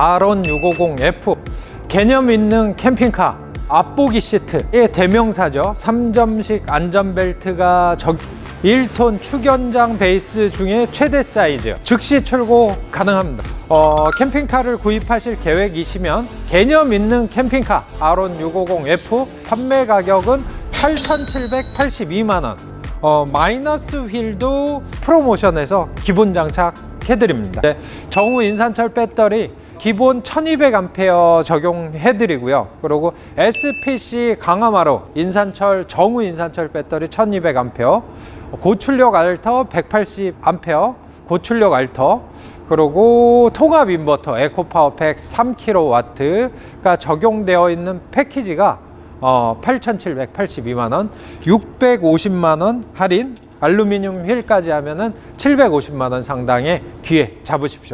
아론 650F 개념 있는 캠핑카 앞보기 시트의 대명사죠. 3점식 안전벨트가 적 1톤 축연장 베이스 중에 최대 사이즈. 즉시 출고 가능합니다. 어, 캠핑카를 구입하실 계획이시면 개념 있는 캠핑카 아론 650F 판매 가격은 8,782만원. 어, 마이너스 휠도 프로모션에서 기본 장착해드립니다. 네, 정우 인산철 배터리 기본 1200A 적용해 드리고요. 그리고 SPC 강화마루 인산철 정우 인산철 배터리 1200A 고출력 알터 180A 고출력 알터 그리고 통합 인버터 에코파워팩 3kW가 적용되어 있는 패키지가 어, 8,782만원 650만원 할인 알루미늄 휠까지 하면은 750만원 상당의 기회 잡으십시오